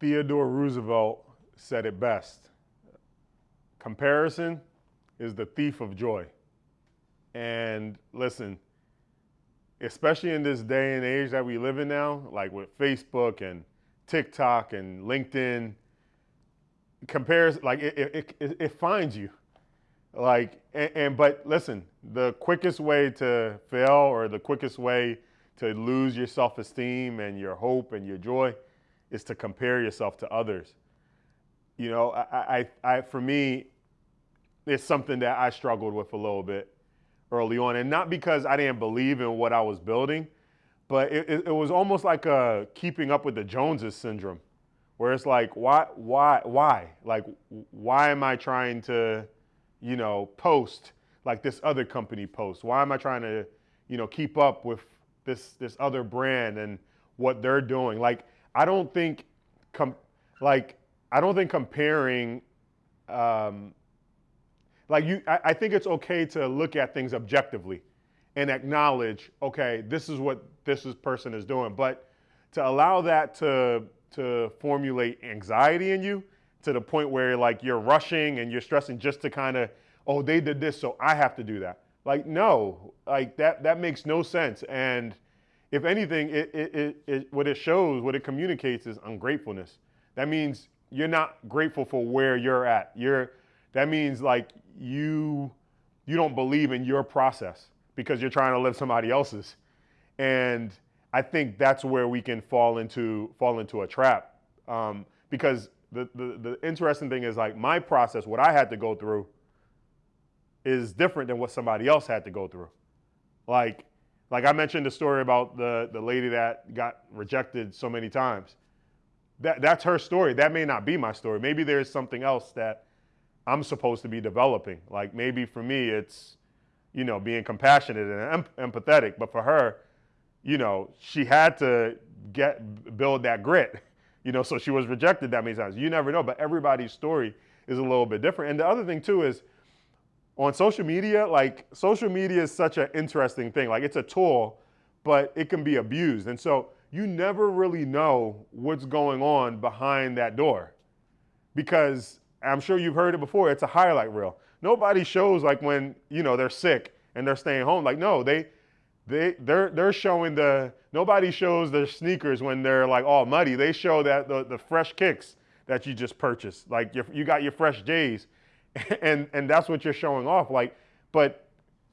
Theodore Roosevelt said it best comparison is the thief of joy. And listen, especially in this day and age that we live in now, like with Facebook and TikTok and LinkedIn, compares like it, it, it, it finds you. Like and, and but listen, the quickest way to fail or the quickest way to lose your self-esteem and your hope and your joy is to compare yourself to others. You know, I, I, I, for me, it's something that I struggled with a little bit early on, and not because I didn't believe in what I was building, but it, it, it was almost like a keeping up with the Joneses syndrome, where it's like, why, why, why? Like, why am I trying to, you know, post like this other company posts? Why am I trying to, you know, keep up with this this other brand and what they're doing? Like, I don't think, like, I don't think comparing, um, like you, I, I think it's okay to look at things objectively and acknowledge, okay, this is what this is, person is doing. But to allow that to to formulate anxiety in you to the point where like you're rushing and you're stressing just to kind of, oh, they did this, so I have to do that. Like, no, like that that makes no sense. And if anything, it, it, it, what it shows, what it communicates is ungratefulness. That means you're not grateful for where you're at. You're, that means like you, you don't believe in your process because you're trying to live somebody else's. And I think that's where we can fall into, fall into a trap. Um, because the, the, the interesting thing is like my process, what I had to go through is different than what somebody else had to go through. Like like I mentioned the story about the, the lady that got rejected so many times. That, that's her story. That may not be my story. Maybe there's something else that I'm supposed to be developing. Like maybe for me, it's, you know, being compassionate and em- empathetic. But for her, you know, she had to get build that grit. You know, so she was rejected that many times. You never know, but everybody's story is a little bit different. And the other thing too is on social media, like social media is such an interesting thing. Like it's a tool, but it can be abused. And so you never really know what's going on behind that door. Because I'm sure you've heard it before, it's a highlight reel. Nobody shows like when, you know, they're sick and they're staying home. Like, no, they they they're they're showing the nobody shows their sneakers when they're like all muddy. They show that the, the fresh kicks that you just purchased. Like you got your fresh J's and and that's what you're showing off. Like, but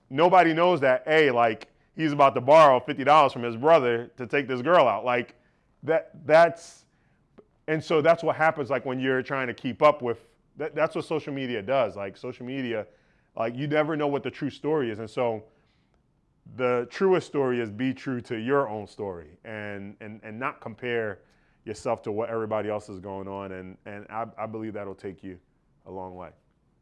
nobody knows that. A like he's about to borrow fifty dollars from his brother to take this girl out. Like that that's and so that's what happens. Like when you're trying to keep up with that, that's what social media does. Like social media, like you never know what the true story is, and so the truest story is be true to your own story and and and not compare yourself to what everybody else is going on and and I, I believe that'll take you a long way